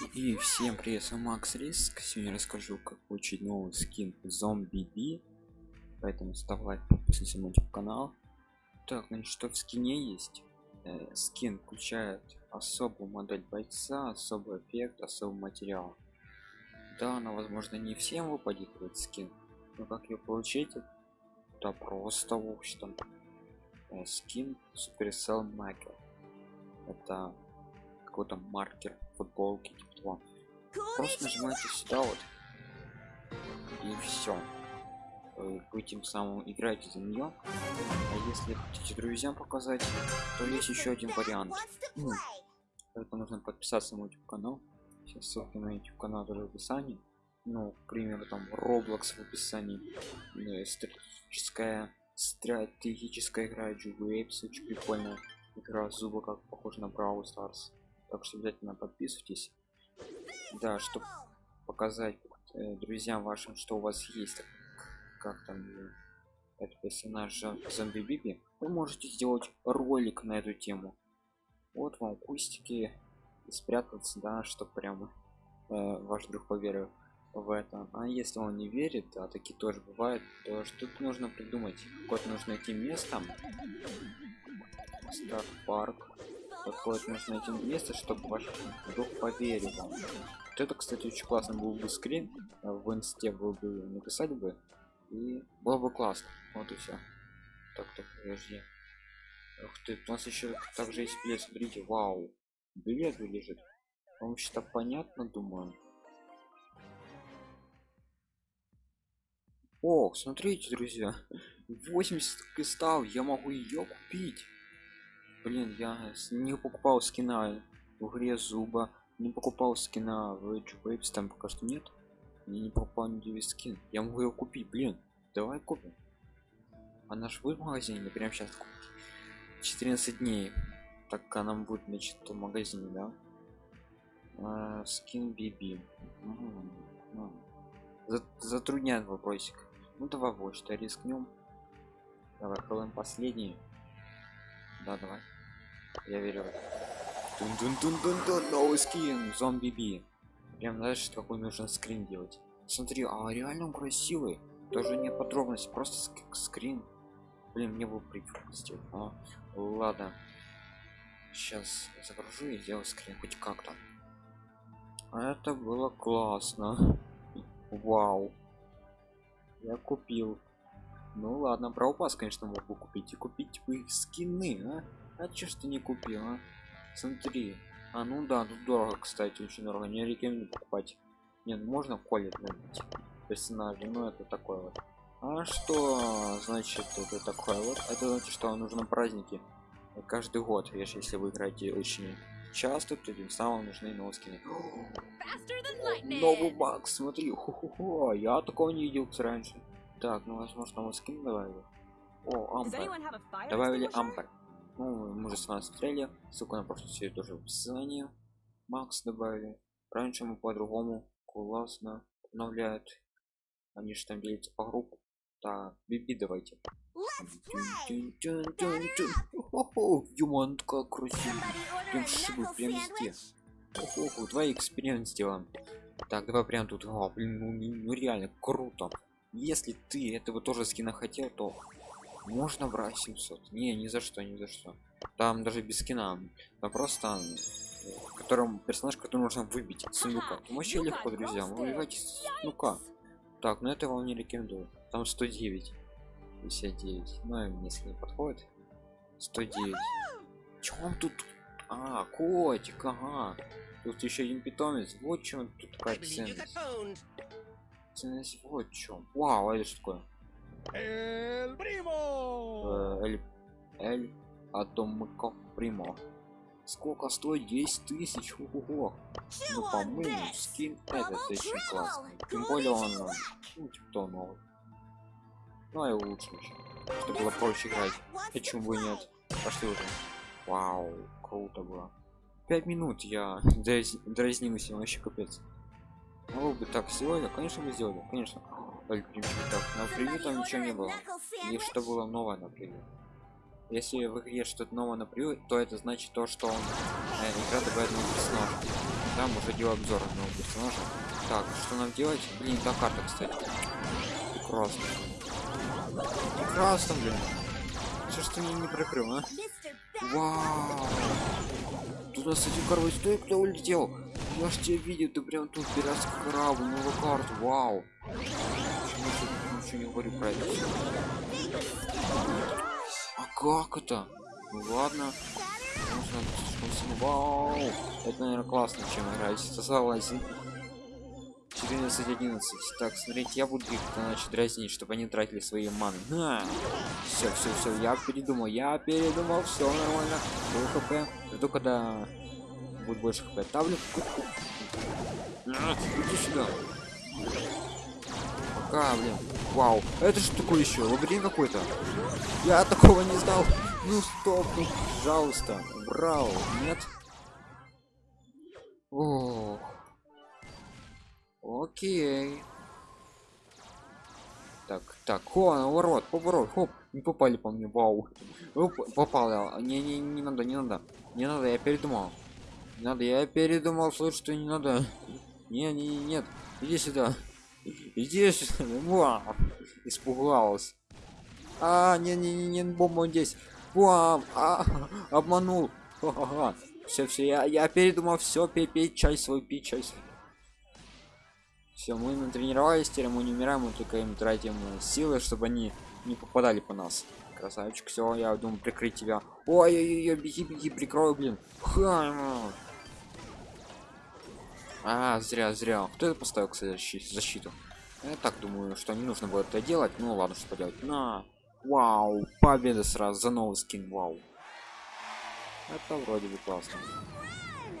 И всем привет, с вами Макс Риск. Сегодня расскажу, как получить новый скин зомби би. Поэтому ставь лайк, подписывайся на мой канал. Так, значит, что в скине есть? Э, скин включает особую модель бойца, особый эффект, особый материал. Да, она, возможно, не всем выпадет этот скин. Но как ее получить? Да просто, в общем э, скин Supercell Maker. Это какой-то маркер футболки того. Просто нажимаете сюда вот и все. Вы тем самым играете за нее. А если хотите друзьям показать, то есть еще один вариант. Ну, это нужно подписаться на мой YouTube канал. Сейчас ссылки на YouTube канал тоже в описании. Ну, к примеру, там Roblox в описании. Ну, стратегическая стратегическая игра Waves очень прикольная игра зуба как похож на Brawl Stars так что обязательно подписывайтесь да чтобы показать э, друзьям вашим что у вас есть как там э, это персонаж зомби биби вы можете сделать ролик на эту тему. Вот вам кустики и спрятаться да что прямо э, ваш друг поверил в это. А если он не верит а такие тоже бывают то что-то нужно придумать. Код нужно найти место. Старт парк такое нужно найти место чтобы ваш друг поверил вам. Вот это кстати очень классно был бы скрин. В инсте был бы написать бы и было бы классно. Вот и все так так подожди. Ух ты, у нас еще также есть билет, смотрите, вау, билет лежит. Вам что понятно, думаю. Ох, смотрите, друзья, 80 кристалл, я могу ее купить блин я не покупал скина в игре зуба не покупал скина в Waves, там пока что нет. Я не покупал ни скин. Я могу его купить блин. Давай купим. А наш будет в магазине? Или прямо сейчас купить 14 дней. Так а нам будет значит в магазине да? А, скин биби затрудняет вопросик. Ну давай вот что рискнем. Давай пробуем последний. Да, давай. Я верю. Тун -тун -тун -тун -тун, новый скин, зомби би. Прям знаешь, какой нужно скрин делать. Смотри, а реально он красивый. Даже не подробности, просто ск скрин. Блин, мне был сделать. А, ладно. Сейчас загружу и сделаю скрин хоть как-то. Это было классно. Вау. Я купил ну ладно, про упас, конечно, могу купить. И купить бы скины, а? А че что не купил, а? Смотри. А ну да, тут дорого, кстати, очень дорого. Не рекомендую покупать. Нет, ну можно колет набить персонажа, но это такое вот. А что значит это такое вот? Это значит, что нужно праздники каждый год. Видишь, если вы играете очень часто, то тем самым нужны новые скины. Новый баг, смотри, ху -ху -ху. я такого не видел раньше. Так, ну возможно мы скин добавили. О, ампер. Добавили ампер. Ну, мы уже с вами смотрели. Ссылку на прошлую серию тоже в описании. Макс добавили. Раньше мы по-другому классно обновляют. Они же там делятся по группам. Так, биби давайте. Юман, как красиво. Прям шибы, прям везде. Охо, два эксперимент сделаем. Так, давай прям тут. О, блин, ну, ну реально круто если ты этого тоже скина хотел то можно брать 700 не ни за что ни за что. Там даже без скина а просто в котором персонаж который нужно выбить. Сундука вообще легко друзья вы выбиваете сундука так но ну это вам не рекомендую. Там 109 59 ну если не подходит. 109 Чё он тут? А котик ага. Тут еще один питомец. Вот чем тут такая ценность ценность вот чем вау это что такое эль примо эль эль атомико примо. Сколько стоит 10 тысяч? Ого ну по-моему скин этот очень классный. Тем более он ну, типа новый? Ну и лучше еще чтобы было проще играть. почему бы нет? пошли уже вау круто было. 5 минут я дразнился вообще капец. Могло бы так сделали, конечно бы сделали, конечно. Так, на там ничего не было. И что было новое на. Если в игре что-то новое на то это значит то, что он, э, игра добавит новый персонаж. там уже делаю обзор нового персонажа так что нам делать? Блин та карта кстати. Прекрасно прекрасно блин. Что ж ты меня не прикрыл а? Вау! Туда кстати короче стой кто улетел? Я ж тебя видел ты прям тут пиратский корабль новую карту. Вау Почему ничего не говорю про это. А как это? Ну ладно. Вау это наверное классно чем играть. Согласен 14 11 так смотрите я буду их значит дразнить чтобы они тратили свои маны. Все все все я передумал я передумал. Все нормально. Был хп. Жду когда будет больше хп. Ставлю иди сюда пока блин. Вау. Это что такое еще лабиринт какой-то? Я такого не знал. Ну стоп ну, пожалуйста. Брал нет. Ох. Окей. Так так. О наоборот поворот. Хоп. Не попали по мне. Вау. Оп, попал не не не надо не надо. Не надо я передумал. Не надо я передумал. Слышь что не надо. Не не нет. Иди сюда сюда вау испугалась. А не не не не бомба здесь. Вау а, обманул. Все все я я передумал все пей пей чай свой пей чай свой. Все мы натренировались теперь мы не умираем мы только им тратим силы чтобы они не попадали по нас. Красавчик все я думаю прикрыть тебя. Ой ой ой беги беги прикрою блин. Ха а зря зря кто это поставил кстати защиту я так думаю что не нужно было это делать ну ладно что поделать на вау победа сразу за новый скин вау это вроде бы классно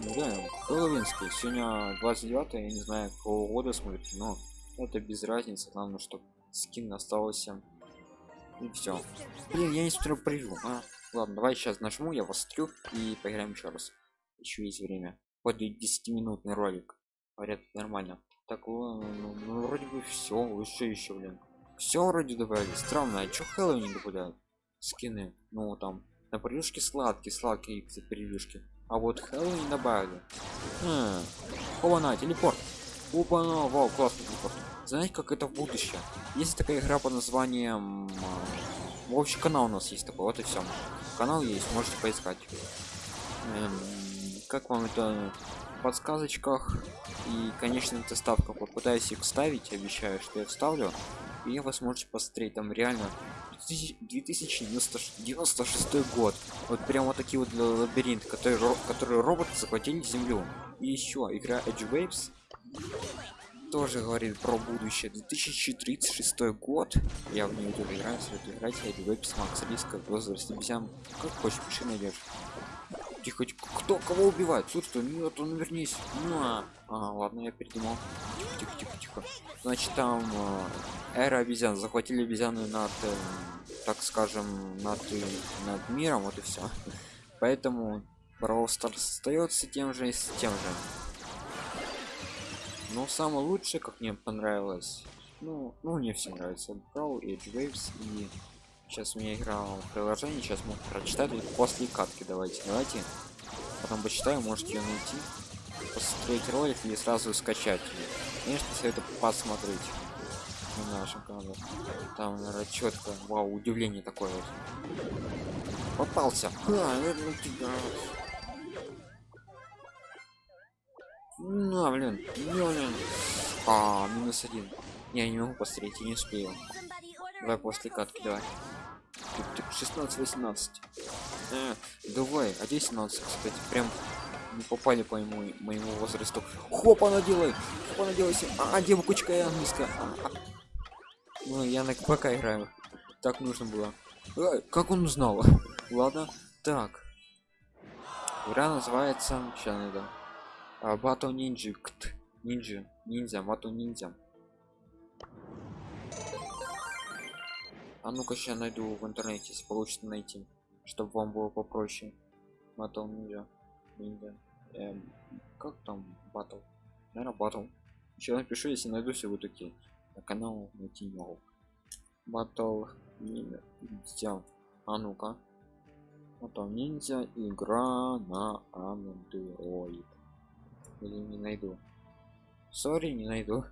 да, Хэллоуинский. Сегодня 29 я не знаю, какого года смотрите, но это без разницы. Главное, чтобы скин остался. И все. Блин, я не смотрю превью. А, ладно, давай сейчас нажму, я вас стрю и поиграем еще раз. Еще есть время. Вот 10-минутный ролик. Говорят, нормально. Так, ну, ну, вроде бы все. Что еще, блин? Все вроде добавили. Странно, а что Хэллоуин добавляют? Скины. Ну там на превьюшке сладкие, сладкие превьюшки а вот Хэллоуин добавили хм. опа на телепорт опа на вау классный телепорт знаете как это в будущее есть такая игра под названием в общем канал у нас есть такой вот и все канал есть можете поискать эм, как вам это в подсказочках? И конечно доставка попытаюсь их ставить обещаю что я вставлю. И вы сможете посмотреть там реально 2096 год. Вот прям вот такие вот лабиринты которые которые роботы захватили землю. И еще игра edge waves тоже говорит про будущее. 2036 год. Я в нее тоже играю советую играть. Edge waves макс риска возраст обезьян как хочешь пиши найдешь тихо кто кого убивает? Слушай нет он вернись. Ну а, ладно я передумал. Тихо тихо тихо тихо. Значит там э, эра обезьян. Захватили обезьяны над э, так скажем над над миром вот и все поэтому Brawl остается тем же и с тем же. Но самое лучшее как мне понравилось ну ну мне все нравится. Brawl Edge Waves и сейчас у меня играл в приложении сейчас могу прочитать после катки давайте давайте потом почитаю можете ее найти посмотреть ролик или сразу скачать конечно советую посмотреть на канале там наверное, четко вау удивление такое вот попался а, ну, блин, блин. А, минус один. Я не могу посмотреть, я не успею. Давай после катки, давай. 16-18. Э, давай, а 17, кстати, прям не попали по моему, моему возрасту. Хопа, она делай! Хопа, она делай! А, девочка я низко. А, а. Ну, я на КПК играю. Так нужно было. А, как он узнал? Ладно. Так. Игра называется... Сейчас надо. А, Батл Нинджи. Нинджи. Ниндзя. Батл Ниндзя. А ну-ка сейчас найду в интернете, если получится найти, чтобы вам было попроще. Батл Ниндзя. Ниндзя. Эм, как там батл? Наверное, батл. Еще напишу, если найду все вот такие. На канал найти не могу. Батл Ниндзя. А ну-ка. Батл Ниндзя игра на Android. или не найду сори не найду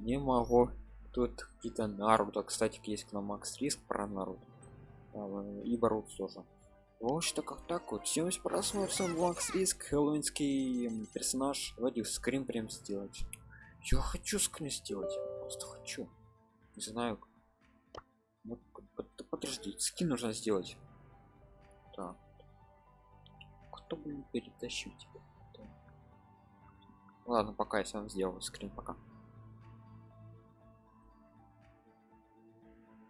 не могу тут какие-то наруто. Кстати есть к нам макс риск про наруто. И борут тоже. Вот что как так вот. 70 просмотров макс риск хэллоуинский персонаж. Давайте скрин прям сделать. Я хочу скрин сделать. Просто хочу. Не знаю. Вот, подожди скин нужно сделать. Так. Кто бы перетащить тебя? Ладно пока я сам сделаю скрин пока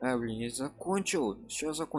а блин я закончил сейчас закончил